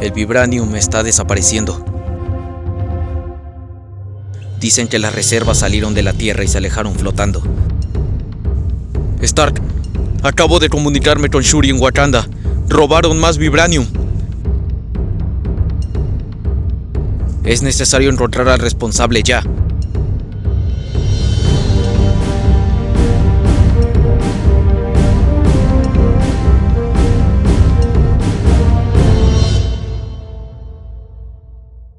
El vibranium está desapareciendo. Dicen que las reservas salieron de la Tierra y se alejaron flotando. Stark, acabo de comunicarme con Shuri en Wakanda. Robaron más vibranium. Es necesario encontrar al responsable ya.